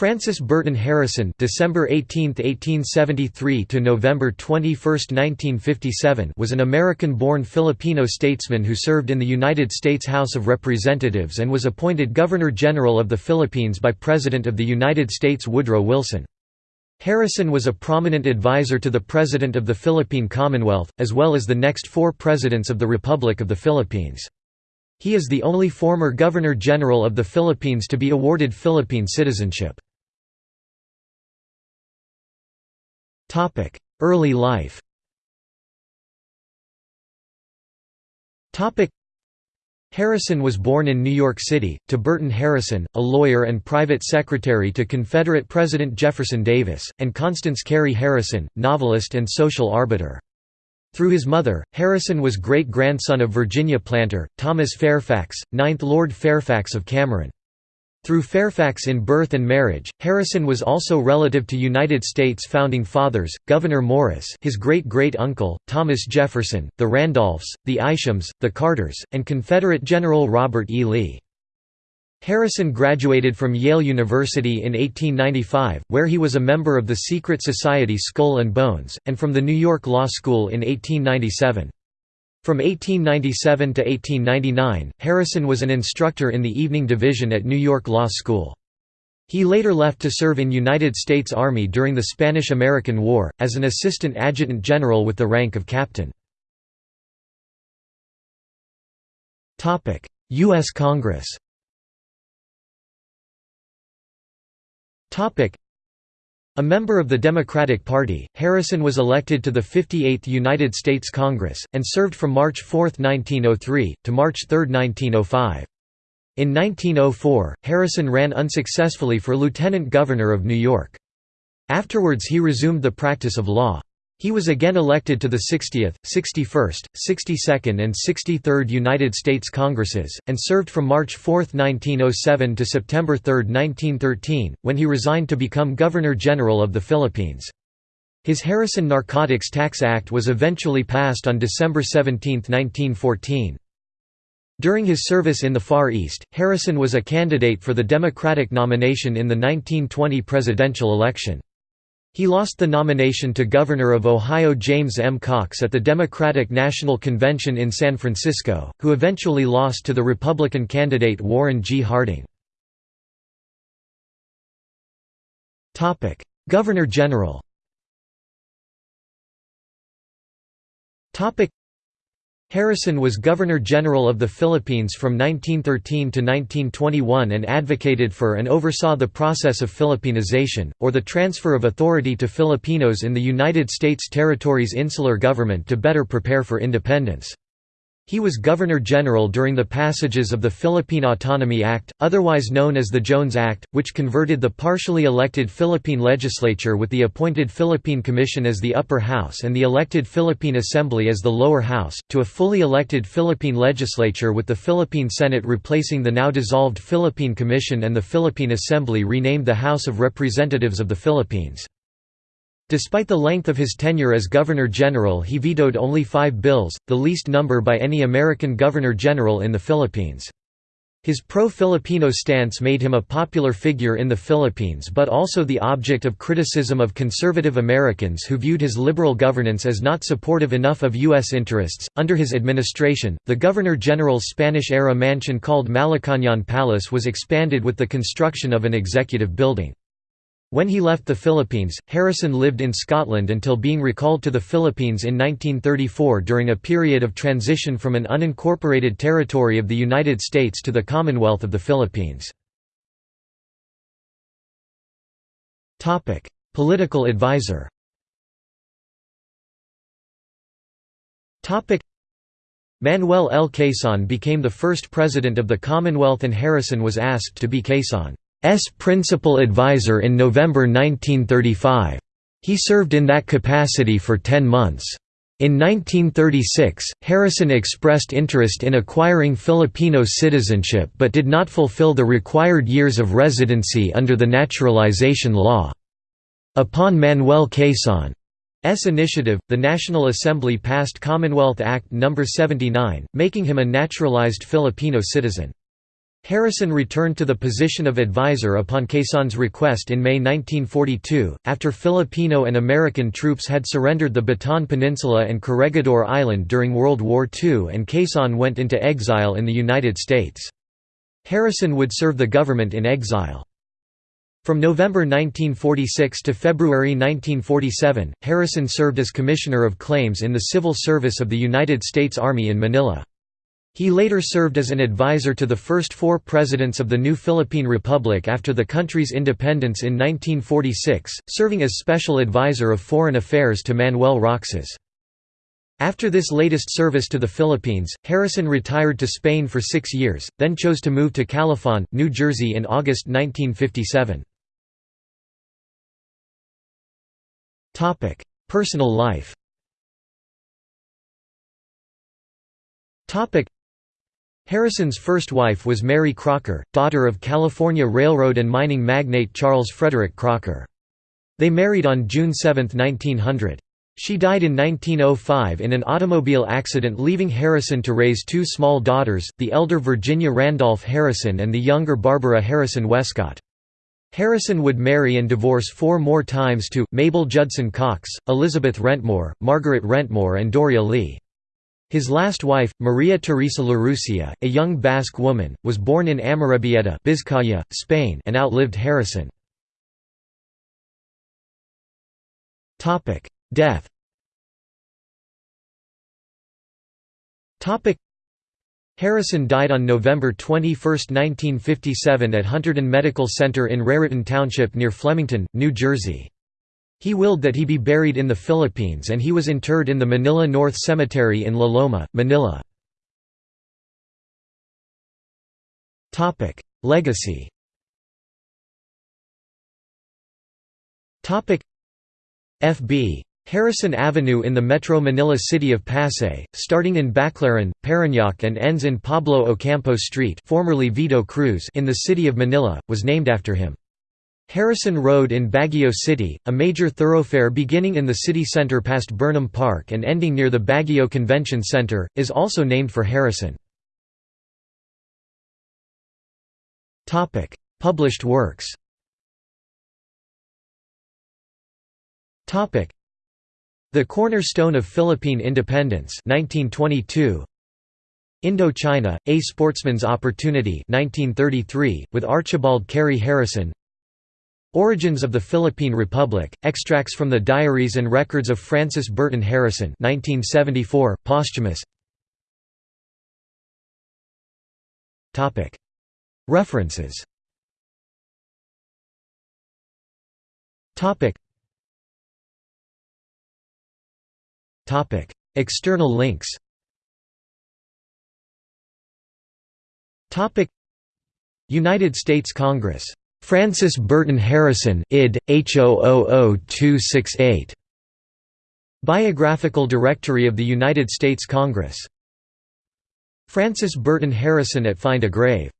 Francis Burton Harrison December 18, 1873 to November 21, 1957 was an American-born Filipino statesman who served in the United States House of Representatives and was appointed Governor-General of the Philippines by President of the United States Woodrow Wilson. Harrison was a prominent advisor to the President of the Philippine Commonwealth, as well as the next four presidents of the Republic of the Philippines. He is the only former Governor-General of the Philippines to be awarded Philippine citizenship. Early life Topic: Harrison was born in New York City, to Burton Harrison, a lawyer and private secretary to Confederate President Jefferson Davis, and Constance Cary Harrison, novelist and social arbiter. Through his mother, Harrison was great-grandson of Virginia planter, Thomas Fairfax, 9th Lord Fairfax of Cameron. Through Fairfax in birth and marriage, Harrison was also relative to United States Founding Fathers, Gouverneur Morris his great-great-uncle, Thomas Jefferson, the Randolphs, the Ishams, the Carters, and Confederate General Robert E. Lee. Harrison graduated from Yale University in 1895, where he was a member of the secret society Skull and Bones, and from the New York Law School in 1897. From 1897 to 1899, Harrison was an instructor in the evening division at New York Law School. He later left to serve in United States Army during the Spanish–American War, as an assistant adjutant general with the rank of captain. U.S. Congress a member of the Democratic Party, Harrison was elected to the 58th United States Congress, and served from March 4, 1903, to March 3, 1905. In 1904, Harrison ran unsuccessfully for lieutenant governor of New York. Afterwards he resumed the practice of law. He was again elected to the 60th, 61st, 62nd and 63rd United States Congresses, and served from March 4, 1907 to September 3, 1913, when he resigned to become Governor-General of the Philippines. His Harrison Narcotics Tax Act was eventually passed on December 17, 1914. During his service in the Far East, Harrison was a candidate for the Democratic nomination in the 1920 presidential election. He lost the nomination to Governor of Ohio James M. Cox at the Democratic National Convention in San Francisco, who eventually lost to the Republican candidate Warren G. Harding. Governor-General Harrison was Governor-General of the Philippines from 1913 to 1921 and advocated for and oversaw the process of Filipinization, or the transfer of authority to Filipinos in the United States territories' insular government to better prepare for independence. He was Governor-General during the passages of the Philippine Autonomy Act, otherwise known as the Jones Act, which converted the partially elected Philippine legislature with the appointed Philippine Commission as the upper house and the elected Philippine Assembly as the lower house, to a fully elected Philippine legislature with the Philippine Senate replacing the now dissolved Philippine Commission and the Philippine Assembly renamed the House of Representatives of the Philippines. Despite the length of his tenure as Governor-General he vetoed only five bills, the least number by any American Governor-General in the Philippines. His pro-Filipino stance made him a popular figure in the Philippines but also the object of criticism of conservative Americans who viewed his liberal governance as not supportive enough of U.S. interests. Under his administration, the Governor-General's Spanish-era mansion called Malacañang Palace was expanded with the construction of an executive building. When he left the Philippines, Harrison lived in Scotland until being recalled to the Philippines in 1934 during a period of transition from an unincorporated territory of the United States to the Commonwealth of the Philippines. Political advisor Manuel L. Quezon became the first president of the Commonwealth and Harrison was asked to be Quezon. S principal advisor in November 1935. He served in that capacity for ten months. In 1936, Harrison expressed interest in acquiring Filipino citizenship but did not fulfill the required years of residency under the naturalization law. Upon Manuel Quezon's initiative, the National Assembly passed Commonwealth Act No. 79, making him a naturalized Filipino citizen. Harrison returned to the position of advisor upon Quezon's request in May 1942, after Filipino and American troops had surrendered the Bataan Peninsula and Corregidor Island during World War II and Quezon went into exile in the United States. Harrison would serve the government in exile. From November 1946 to February 1947, Harrison served as Commissioner of Claims in the Civil Service of the United States Army in Manila. He later served as an advisor to the first four presidents of the new Philippine Republic after the country's independence in 1946, serving as special advisor of foreign affairs to Manuel Roxas. After this latest service to the Philippines, Harrison retired to Spain for six years, then chose to move to Califon, New Jersey in August 1957. Personal life Harrison's first wife was Mary Crocker, daughter of California railroad and mining magnate Charles Frederick Crocker. They married on June 7, 1900. She died in 1905 in an automobile accident leaving Harrison to raise two small daughters, the elder Virginia Randolph Harrison and the younger Barbara Harrison Westcott. Harrison would marry and divorce four more times to, Mabel Judson Cox, Elizabeth Wrentmore, Margaret Wrentmore and Doria Lee. His last wife, Maria Teresa Larrucea, a young Basque woman, was born in Amorebieta Vizcaya, Spain and outlived Harrison. Death Harrison died on November 21, 1957 at Hunterdon Medical Center in Raritan Township near Flemington, New Jersey. He willed that he be buried in the Philippines and he was interred in the Manila North Cemetery in La Loma, Manila. Legacy FB. Harrison Avenue in the Metro Manila city of Pasay, starting in Baclaran, Parañaque and ends in Pablo Ocampo Street formerly Vito Cruz in the city of Manila, was named after him. Harrison Road in Baguio City, a major thoroughfare beginning in the city center past Burnham Park and ending near the Baguio Convention Center, is also named for Harrison. Published works The Cornerstone of Philippine Independence 1922 Indochina, A Sportsman's Opportunity 1933, with Archibald Cary Harrison Origins of the Philippine Republic, extracts from the diaries and records of Francis Burton Harrison 1974, posthumous. References. External links. United States Congress Francis Burton Harrison id. H000268. Biographical Directory of the United States Congress. Francis Burton Harrison at Find a Grave